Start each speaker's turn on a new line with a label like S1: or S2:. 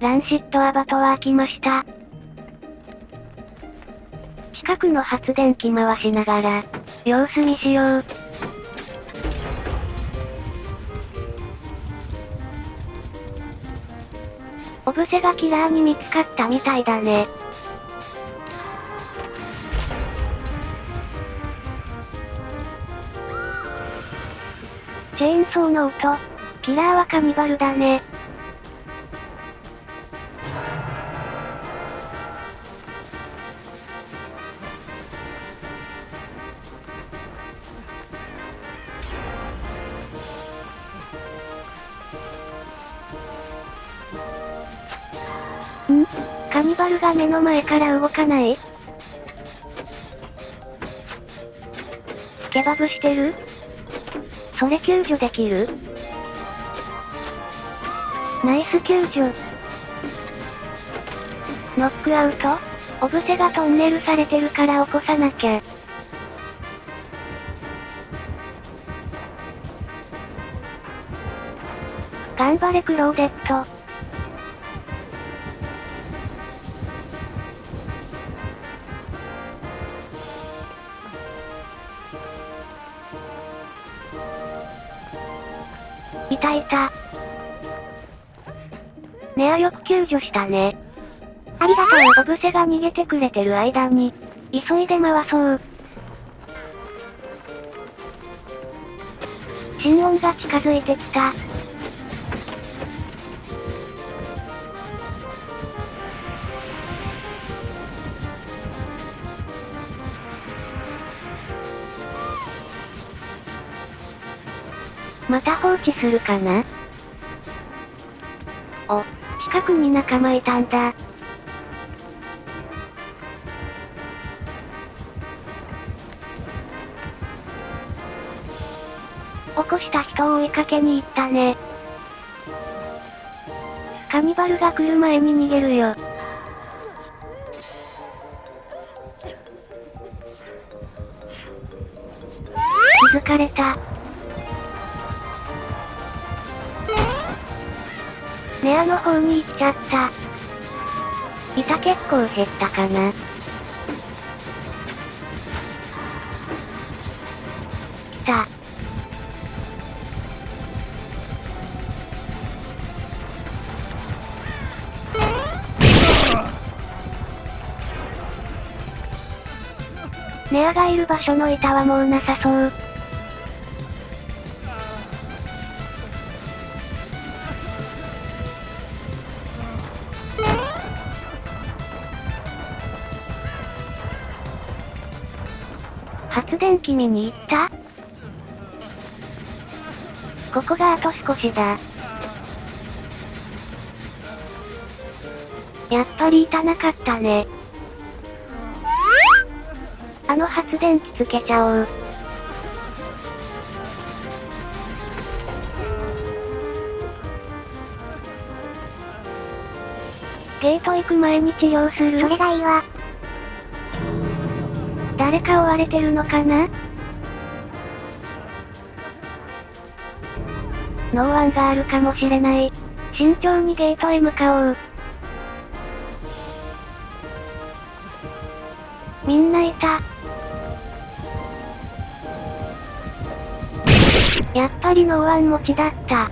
S1: ランシットアバトワー来ました。近くの発電機回しながら、様子見しよう。オブセがキラーに見つかったみたいだね。チェーンソーの音。キラーはカニバルだね。カニバルが目の前から動かない？ケバブしてる？それ救助できる？ナイス救助。ノックアウトオブセがトンネルされてるから起こさなきゃ。頑張れクローデット。いたいた。ネアよく救助したね。ありがとう。オブセが逃げてくれてる間に、急いで回そう。心音が近づいてきた。また放置するかな？お、近くに仲間いたんだ。起こした人を追いかけに行ったね。カニバルが来る前に逃げるよ。気づかれた。ネアの方に行っちゃった。板結構減ったかな。来た。ネアがいる場所の板はもうなさそう。発電機見に行った？ここがあと少しだ。やっぱり痛なかったね。あの発電機つけちゃおう。ゲート行く前に治療する
S2: それがいいわ。
S1: 誰か追われてるのかな？ノーワンがあるかもしれない。慎重にゲートへ向かおう。みんないた。やっぱりノーワン持ちだった。